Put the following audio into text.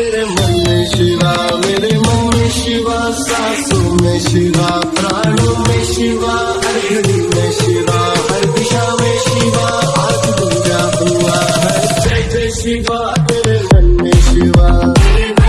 मेरे मन में शिवा, मेरे मन में शिवा, सासू में शिवा, प्राणों में शिवा हर घड़ी में शिवा, हर दिशा में शिवा, आज पूजा हुआ है। जय जय शिवा तेरे